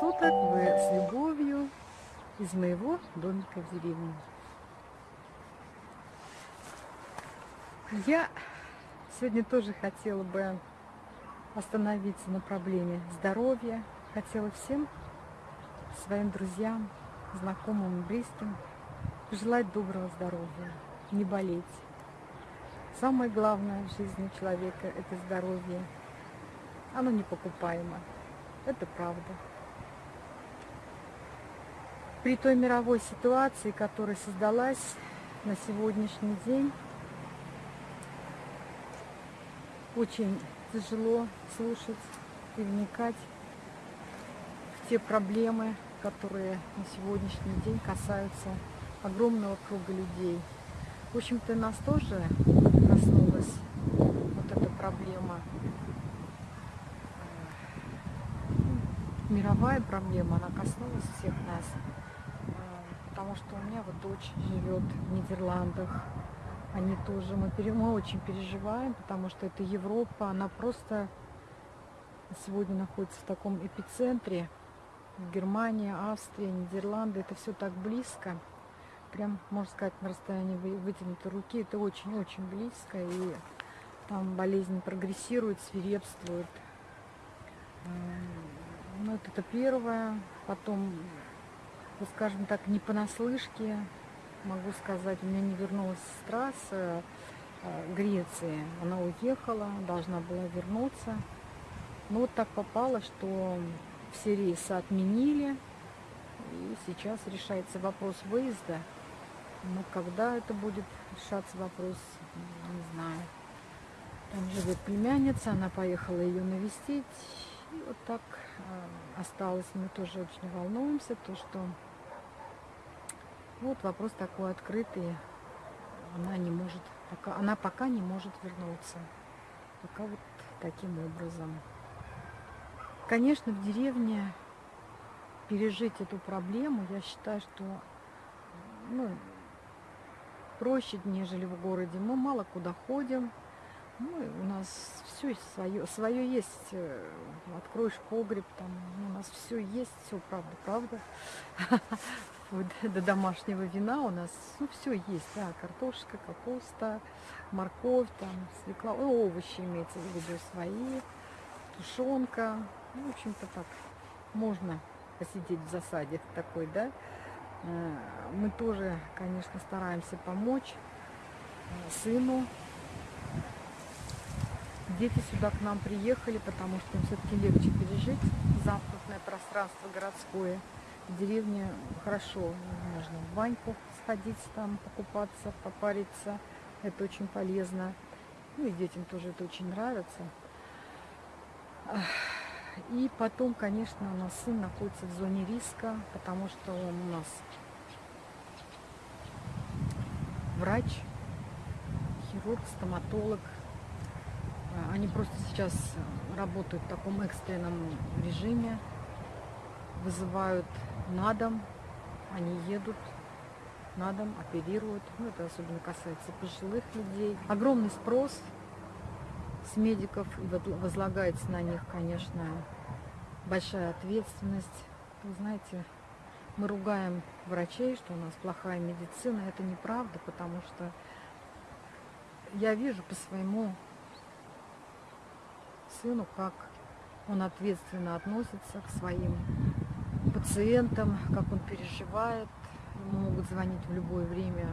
суток! Вы с любовью из моего домика в деревне. Я сегодня тоже хотела бы остановиться на проблеме здоровья. Хотела всем своим друзьям, знакомым, близким пожелать доброго здоровья, не болеть. Самое главное в жизни человека – это здоровье. Оно непокупаемо. Это правда. При той мировой ситуации, которая создалась на сегодняшний день, очень тяжело слушать и вникать в те проблемы, которые на сегодняшний день касаются огромного круга людей. В общем-то, нас тоже коснулась вот эта проблема мировая проблема, она коснулась всех нас. Э, потому что у меня вот дочь живет в Нидерландах. Они тоже, мы, мы очень переживаем, потому что это Европа, она просто сегодня находится в таком эпицентре. Германия, Австрия, Нидерланды, это все так близко. Прям, можно сказать, на расстоянии вытянутой руки. Это очень-очень близко. И там болезнь прогрессирует, свирепствует. Ну, вот это первое. Потом, вот скажем так, не понаслышке, могу сказать, у меня не вернулась сестра с э, Греции. Она уехала, должна была вернуться. Но вот так попало, что все рейсы отменили. И сейчас решается вопрос выезда. Но когда это будет решаться вопрос, не знаю. Там живет племянница, она поехала ее навестить. И вот так э, осталось. Мы тоже очень волнуемся, то что вот вопрос такой открытый. Она не может, пока, она пока не может вернуться. Пока вот таким образом. Конечно, в деревне пережить эту проблему, я считаю, что ну, проще, нежели в городе. Мы мало куда ходим, ну, у нас все свое, свое есть. Э, откроешь погреб, там у нас все есть, все правда, правда. До домашнего вина у нас ну, все есть, да, картошка, капуста, морковь, там, свекла, овощи имеется в виду свои, тушенка. Ну, в общем-то так, можно посидеть в засаде такой, да. Э, мы тоже, конечно, стараемся помочь э, сыну, Дети сюда к нам приехали, потому что им все-таки легче пережить замкнутое пространство городское. В деревне хорошо, можно в баньку сходить там, покупаться, попариться. Это очень полезно. Ну и детям тоже это очень нравится. И потом, конечно, у нас сын находится в зоне риска, потому что он у нас врач, хирург, стоматолог, они просто сейчас работают в таком экстренном режиме, вызывают на дом, они едут на дом, оперируют. Ну, это особенно касается пожилых людей. Огромный спрос с медиков, и возлагается на них, конечно, большая ответственность. Вы знаете, мы ругаем врачей, что у нас плохая медицина. Это неправда, потому что я вижу по своему сыну, как он ответственно относится к своим пациентам, как он переживает. Ему могут звонить в любое время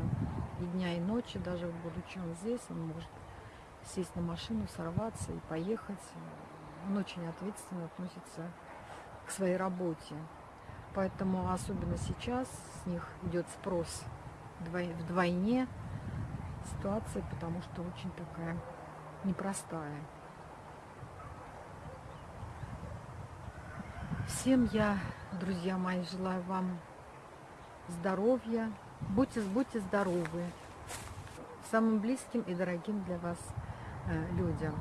и дня, и ночи, даже будучи он здесь, он может сесть на машину, сорваться и поехать. Он очень ответственно относится к своей работе. Поэтому особенно сейчас с них идет спрос вдвойне ситуация, потому что очень такая непростая. Всем я, друзья мои, желаю вам здоровья. Будьте, будьте здоровы. Самым близким и дорогим для вас э, людям.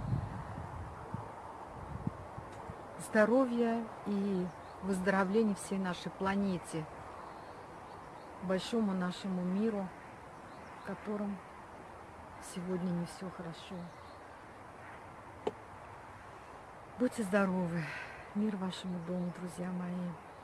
Здоровья и выздоровления всей нашей планете, большому нашему миру, в котором сегодня не все хорошо. Будьте здоровы! Мир вашему дому, друзья мои.